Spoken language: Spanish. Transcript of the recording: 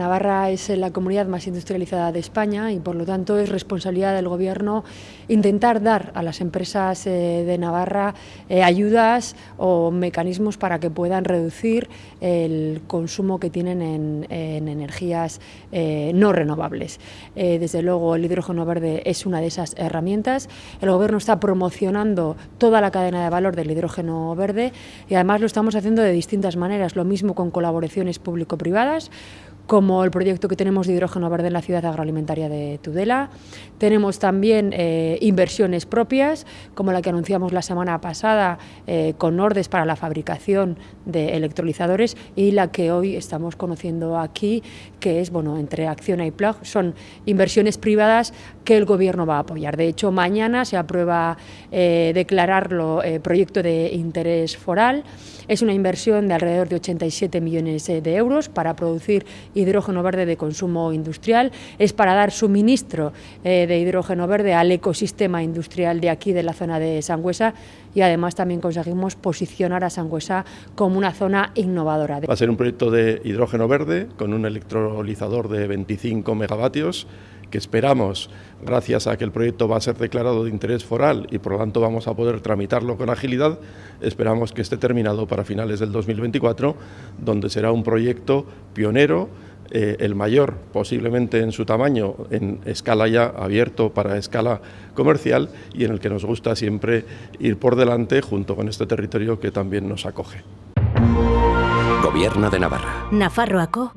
Navarra es la comunidad más industrializada de España y por lo tanto es responsabilidad del Gobierno intentar dar a las empresas eh, de Navarra eh, ayudas o mecanismos para que puedan reducir el consumo que tienen en, energías eh, no renovables. desde luego el hidrógeno verde es una de esas herramientas. El Gobierno está promocionando toda la cadena de valor del hidrógeno verde y además lo estamos haciendo de distintas maneras, lo mismo con colaboraciones público-privadas como el proyecto que tenemos de hidrógeno verde en la ciudad agroalimentaria de Tudela. Tenemos también eh, inversiones propias, como la que anunciamos la semana pasada eh, con Nordes para la fabricación de electrolizadores y la que hoy estamos conociendo aquí, que es, bueno, entre Acciona y Plug, son inversiones privadas que el Gobierno va a apoyar. De hecho, mañana se aprueba eh, declararlo proyecto de interés foral. Es una inversión de alrededor de 87 millones de euros para producir hidrógeno verde de consumo industrial, es para dar suministro eh, de hidrógeno verde al ecosistema industrial de aquí, de la zona de Sangüesa, y además también conseguimos posicionar a Sangüesa como una zona innovadora. Va a ser un proyecto de hidrógeno verde con un electrolizador de 25 megavatios que esperamos, gracias a que el proyecto va a ser declarado de interés foral y por lo tanto vamos a poder tramitarlo con agilidad, esperamos que esté terminado para finales del 2024, donde será un proyecto pionero eh, el mayor posiblemente en su tamaño, en escala ya abierto para escala comercial y en el que nos gusta siempre ir por delante junto con este territorio que también nos acoge. Gobierno de Navarra. Nafarroaco,